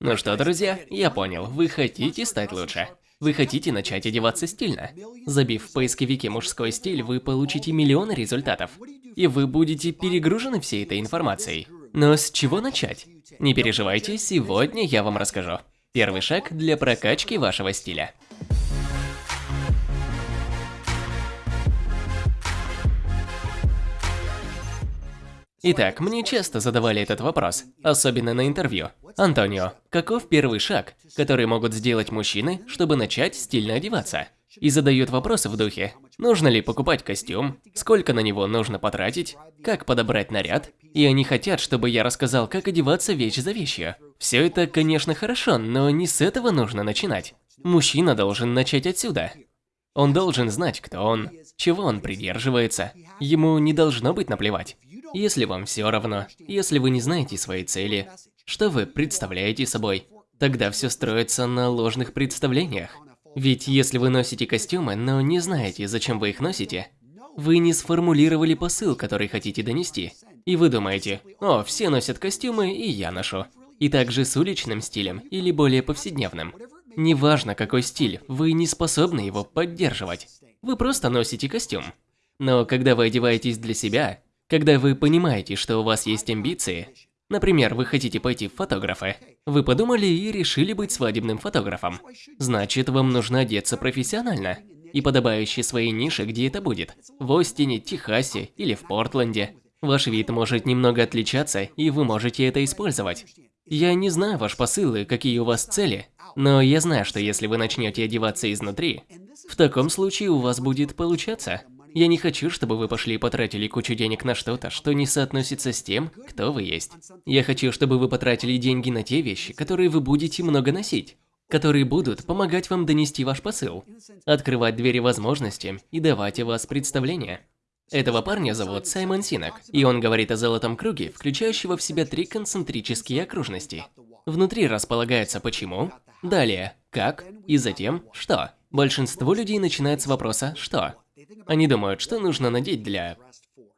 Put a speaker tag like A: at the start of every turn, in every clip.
A: Ну что, друзья, я понял, вы хотите стать лучше. Вы хотите начать одеваться стильно. Забив в поисковике мужской стиль, вы получите миллионы результатов. И вы будете перегружены всей этой информацией. Но с чего начать? Не переживайте, сегодня я вам расскажу. Первый шаг для прокачки вашего стиля. Итак, мне часто задавали этот вопрос, особенно на интервью. Антонио, каков первый шаг, который могут сделать мужчины, чтобы начать стильно одеваться? И задают вопросы в духе, нужно ли покупать костюм, сколько на него нужно потратить, как подобрать наряд. И они хотят, чтобы я рассказал, как одеваться вещь за вещью. Все это, конечно, хорошо, но не с этого нужно начинать. Мужчина должен начать отсюда. Он должен знать, кто он, чего он придерживается. Ему не должно быть наплевать. Если вам все равно, если вы не знаете своей цели, что вы представляете собой, тогда все строится на ложных представлениях. Ведь если вы носите костюмы, но не знаете, зачем вы их носите, вы не сформулировали посыл, который хотите донести. И вы думаете, о, все носят костюмы, и я ношу. И также с уличным стилем или более повседневным. Неважно какой стиль, вы не способны его поддерживать. Вы просто носите костюм. Но когда вы одеваетесь для себя, когда вы понимаете, что у вас есть амбиции, например, вы хотите пойти в фотографы, вы подумали и решили быть свадебным фотографом. Значит, вам нужно одеться профессионально и подобающей своей нише, где это будет. В Остине, Техасе или в Портленде. Ваш вид может немного отличаться, и вы можете это использовать. Я не знаю ваш посыл и какие у вас цели, но я знаю, что если вы начнете одеваться изнутри, в таком случае у вас будет получаться. Я не хочу, чтобы вы пошли и потратили кучу денег на что-то, что не соотносится с тем, кто вы есть. Я хочу, чтобы вы потратили деньги на те вещи, которые вы будете много носить, которые будут помогать вам донести ваш посыл, открывать двери возможностям и давать о вас представление. Этого парня зовут Саймон Синок, и он говорит о золотом круге, включающего в себя три концентрические окружности. Внутри располагается почему, далее как и затем что. Большинство людей начинает с вопроса «что?». Они думают, что нужно надеть для...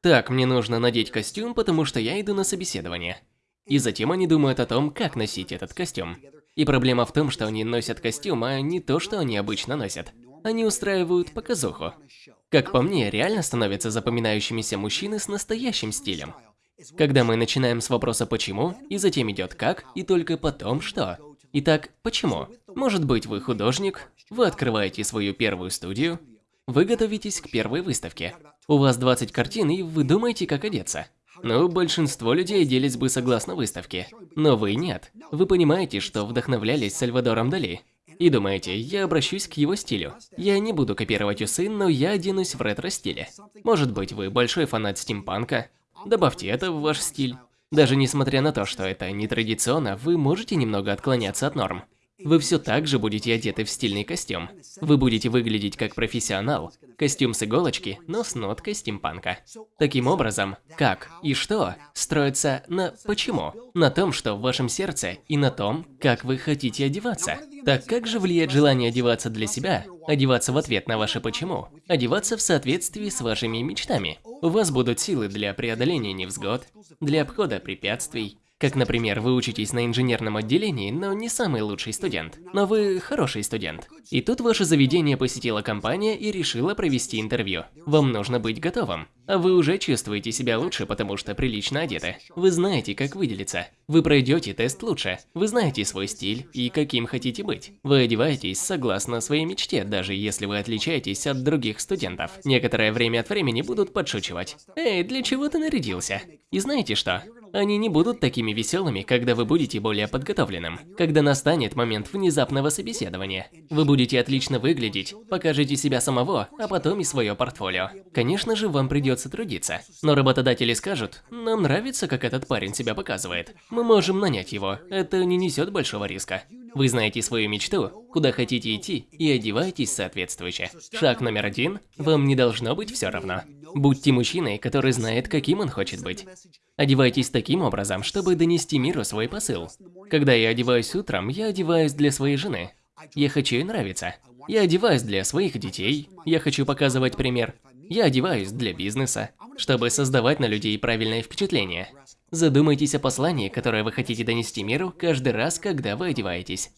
A: Так, мне нужно надеть костюм, потому что я иду на собеседование. И затем они думают о том, как носить этот костюм. И проблема в том, что они носят костюм, а не то, что они обычно носят. Они устраивают показуху. Как по мне, реально становятся запоминающимися мужчины с настоящим стилем. Когда мы начинаем с вопроса «почему», и затем идет «как», и только потом «что». Итак, почему? Может быть, вы художник, вы открываете свою первую студию, вы готовитесь к первой выставке. У вас 20 картин, и вы думаете, как одеться. Ну, большинство людей оделись бы согласно выставке. Но вы нет. Вы понимаете, что вдохновлялись Сальвадором Дали. И думаете, я обращусь к его стилю. Я не буду копировать усы, но я оденусь в ретро-стиле. Может быть, вы большой фанат стимпанка? Добавьте это в ваш стиль. Даже несмотря на то, что это не традиционно, вы можете немного отклоняться от норм. Вы все так же будете одеты в стильный костюм. Вы будете выглядеть как профессионал. Костюм с иголочки, но с ноткой стимпанка. Таким образом, как и что строится на почему. На том, что в вашем сердце и на том, как вы хотите одеваться. Так как же влияет желание одеваться для себя, одеваться в ответ на ваше почему, одеваться в соответствии с вашими мечтами? У вас будут силы для преодоления невзгод, для обхода препятствий, как, например, вы учитесь на инженерном отделении, но не самый лучший студент. Но вы хороший студент. И тут ваше заведение посетила компания и решила провести интервью. Вам нужно быть готовым. А вы уже чувствуете себя лучше, потому что прилично одеты. Вы знаете, как выделиться. Вы пройдете тест лучше. Вы знаете свой стиль и каким хотите быть. Вы одеваетесь согласно своей мечте, даже если вы отличаетесь от других студентов. Некоторое время от времени будут подшучивать. Эй, для чего ты нарядился? И знаете что? Они не будут такими веселыми, когда вы будете более подготовленным. Когда настанет момент внезапного собеседования. Вы будете отлично выглядеть, покажите себя самого, а потом и свое портфолио. Конечно же, вам придется трудиться. Но работодатели скажут, нам нравится, как этот парень себя показывает. Мы можем нанять его, это не несет большого риска. Вы знаете свою мечту, куда хотите идти и одеваетесь соответствующе. Шаг номер один – вам не должно быть все равно. Будьте мужчиной, который знает, каким он хочет быть. Одевайтесь таким образом, чтобы донести миру свой посыл. Когда я одеваюсь утром, я одеваюсь для своей жены. Я хочу ей нравиться. Я одеваюсь для своих детей. Я хочу показывать пример. Я одеваюсь для бизнеса, чтобы создавать на людей правильное впечатление. Задумайтесь о послании, которое вы хотите донести миру каждый раз, когда вы одеваетесь.